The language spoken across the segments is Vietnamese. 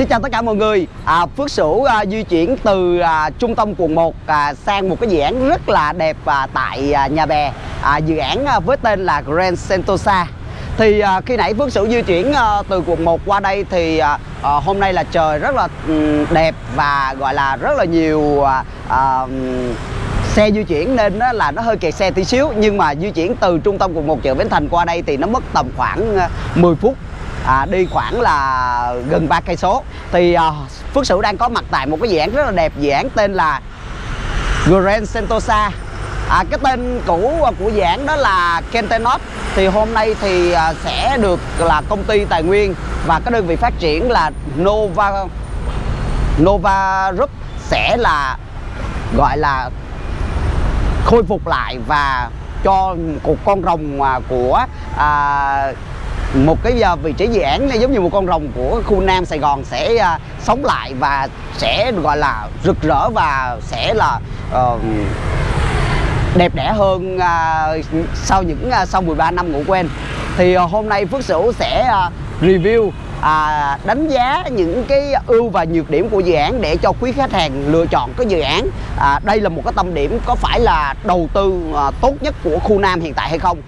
Xin chào tất cả mọi người. À, Phước Sửu à, di chuyển từ à, trung tâm quận 1 à, sang một cái dự án rất là đẹp à, tại à, Nhà Bè à, Dự án à, với tên là Grand Sentosa. Thì à, khi nãy Phước Sửu di chuyển à, từ quận 1 qua đây thì à, à, hôm nay là trời rất là um, đẹp và gọi là rất là nhiều à, à, xe di chuyển nên đó là nó hơi kẹt xe tí xíu. Nhưng mà di chuyển từ trung tâm quận 1 chợ Bến Thành qua đây thì nó mất tầm khoảng à, 10 phút à, đi khoảng là gần ba cây số. Thì à, Phước Sửu đang có mặt tại một cái dự án rất là đẹp dự án tên là Grand Sentosa. À, cái tên cũ của dự án đó là Kentenot. Thì hôm nay thì à, sẽ được là công ty tài nguyên và cái đơn vị phát triển là Nova Nova Group sẽ là gọi là khôi phục lại và cho một con rồng à, của à, một cái à, vị trí dự án giống như một con rồng của khu Nam Sài Gòn sẽ uh, sống lại và sẽ gọi là rực rỡ và sẽ là uh, đẹp đẽ hơn uh, sau những uh, sau 13 năm ngủ quên. Thì uh, hôm nay Phước Sửu sẽ uh, review à, đánh giá những cái ưu và nhược điểm của dự án để cho quý khách hàng lựa chọn cái dự án. À, đây là một cái tâm điểm có phải là đầu tư à, tốt nhất của khu Nam hiện tại hay không?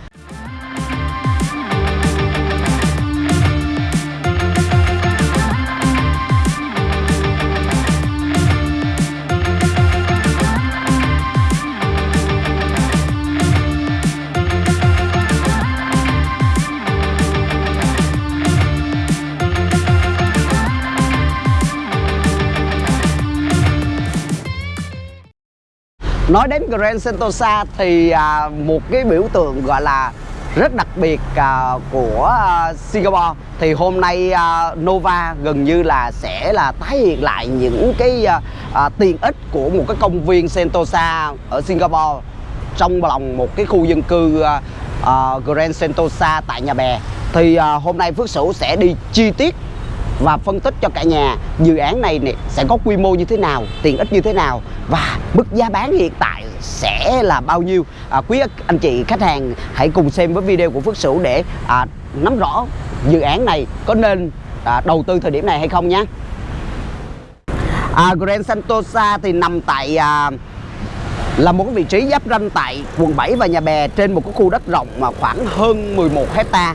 Nói đến Grand Sentosa thì à, một cái biểu tượng gọi là rất đặc biệt à, của à, Singapore. Thì hôm nay à, Nova gần như là sẽ là tái hiện lại những cái à, à, tiện ích của một cái công viên Sentosa ở Singapore trong lòng một cái khu dân cư à, à, Grand Sentosa tại Nhà Bè. Thì à, hôm nay Phước Sửu sẽ đi chi tiết và phân tích cho cả nhà dự án này, này sẽ có quy mô như thế nào, tiện ích như thế nào và mức giá bán hiện tại sẽ là bao nhiêu. À, quý anh chị khách hàng hãy cùng xem với video của Phước Sửu để à, nắm rõ dự án này có nên à, đầu tư thời điểm này hay không nhé. À, Grand Sentosa thì nằm tại à, là một cái vị trí giáp ranh tại quận 7 và Nhà Bè trên một cái khu đất rộng mà khoảng hơn 11 hecta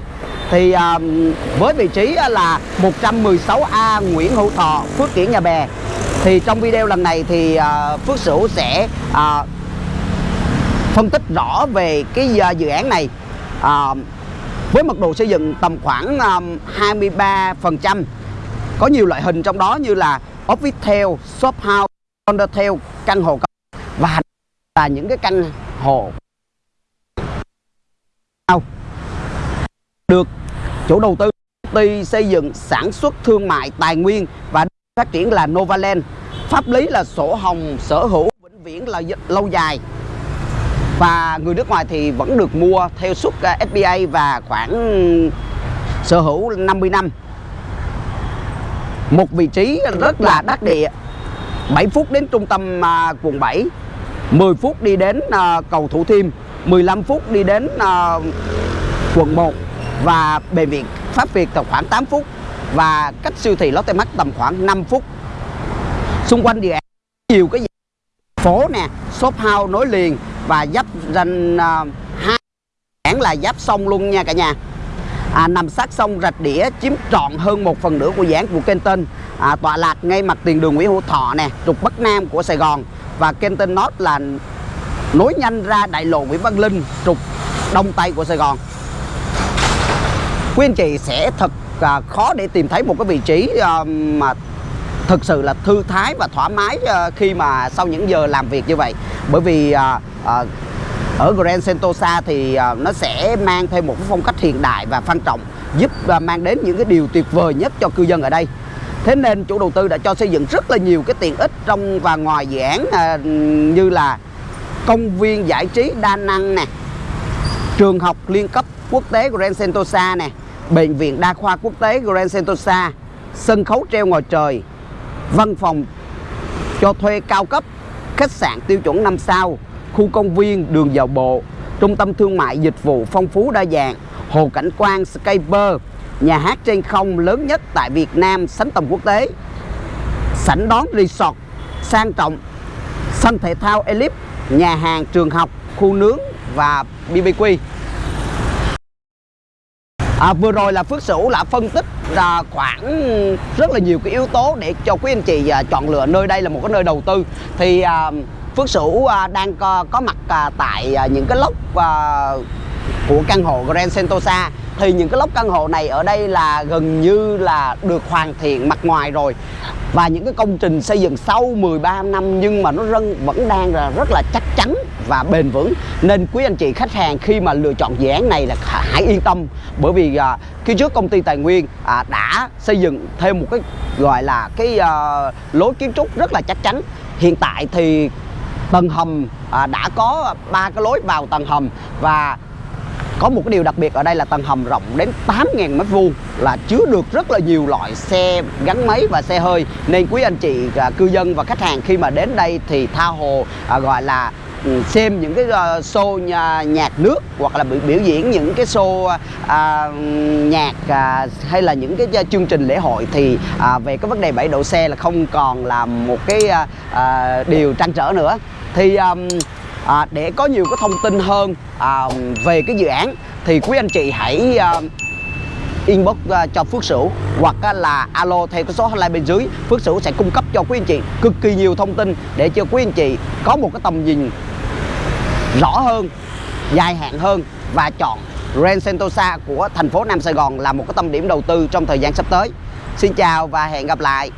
thì à, với vị trí là 116A Nguyễn Hữu Thọ, Phước Kiển Nhà Bè. Thì trong video lần này thì à, Phước Sửu sẽ à, phân tích rõ về cái à, dự án này. À, với mật độ xây dựng tầm khoảng à, 23% có nhiều loại hình trong đó như là office shop house, condotel, căn hộ và là những cái căn hộ được. Chủ đầu tư công ty xây dựng sản xuất thương mại tài nguyên và phát triển là Novaland. Pháp lý là sổ hồng sở hữu vĩnh viễn là lâu dài. Và người nước ngoài thì vẫn được mua theo suất à, SBA và khoảng sở hữu 50 năm. Một vị trí rất là đắc địa. 7 phút đến trung tâm à, quận 7 10 phút đi đến à, cầu Thủ Thiêm 15 phút đi đến à, quận 1 và bệnh viện Pháp Việt tầm khoảng 8 phút. Và cách siêu thị Lotte Mart tầm khoảng 5 phút. Xung quanh dự án nhiều cái phố nè, shop house nối liền. Và giáp ranh uh, hai án là giáp sông luôn nha cả nhà. À, nằm sát sông Rạch Đĩa chiếm trọn hơn một phần nửa của dự án của Kenton. À, tọa lạc ngay mặt tiền đường Nguyễn Hữu Thọ nè trục Bắc Nam của Sài Gòn. Và Kenton North là nối nhanh ra đại lộ Nguyễn Văn Linh trục Đông Tây của Sài Gòn quý anh chị sẽ thật à, khó để tìm thấy một cái vị trí à, mà thực sự là thư thái và thoải mái à, khi mà sau những giờ làm việc như vậy. Bởi vì à, à, ở Grand Sentosa thì à, nó sẽ mang thêm một cái phong cách hiện đại và sang trọng giúp à, mang đến những cái điều tuyệt vời nhất cho cư dân ở đây. Thế nên chủ đầu tư đã cho xây dựng rất là nhiều cái tiện ích trong và ngoài dự án à, như là công viên giải trí đa năng nè trường học liên cấp quốc tế Grand Sentosa nè Bệnh viện Đa khoa Quốc tế Grand Sentosa, sân khấu treo ngoài trời, văn phòng cho thuê cao cấp, khách sạn tiêu chuẩn 5 sao, khu công viên, đường dạo bộ, trung tâm thương mại dịch vụ phong phú đa dạng, hồ cảnh quan, skyper, nhà hát trên không lớn nhất tại Việt Nam sánh tầm quốc tế. Sảnh đón resort sang trọng sân thể thao Elip, nhà hàng trường học khu nướng và BBQ À, vừa rồi là Phước Sửu đã phân tích là khoảng rất là nhiều cái yếu tố để cho quý anh chị à, chọn lựa nơi đây là một cái nơi đầu tư. Thì à, Phước Sửu à, đang có, có mặt à, tại à, những cái lốc à, của căn hộ Grand Sentosa. Thì những cái lốc căn hộ này ở đây là gần như là được hoàn thiện mặt ngoài rồi. Và những cái công trình xây dựng sau 13 năm nhưng mà nó vẫn đang là rất là chắc chắn và bền vững. Nên quý anh chị khách hàng khi mà lựa chọn dự án này là hãy yên tâm. Bởi vì à, khi trước công ty tài nguyên à, đã xây dựng thêm một cái gọi là cái à, lối kiến trúc rất là chắc chắn. Hiện tại thì tầng hầm à, đã có ba cái lối vào tầng hầm và có một cái điều đặc biệt ở đây là tầng hầm rộng đến 8.000 mét vuông là chứa được rất là nhiều loại xe gắn máy và xe hơi. Nên quý anh chị à, cư dân và khách hàng khi mà đến đây thì tha hồ à, gọi là Ừ, xem những cái ờ, show nhà, nhạc nước hoặc là biểu, biểu diễn những cái show à, nhạc à, hay là những cái chương trình lễ hội thì à, về cái vấn đề bãi đậu xe là không còn là một cái à, à, điều trăn trở nữa. Thì à, à, để có nhiều cái thông tin hơn à, về cái dự án thì quý anh chị hãy à, inbox uh, cho Phước Sửu hoặc uh, là alo theo cái số hotline bên dưới. Phước Sửu sẽ cung cấp cho quý anh chị cực kỳ nhiều thông tin để cho quý anh chị có một cái tầm nhìn rõ hơn, dài hạn hơn và chọn Grand Sentosa của thành phố Nam Sài Gòn là một cái tâm điểm đầu tư trong thời gian sắp tới. Xin chào và hẹn gặp lại.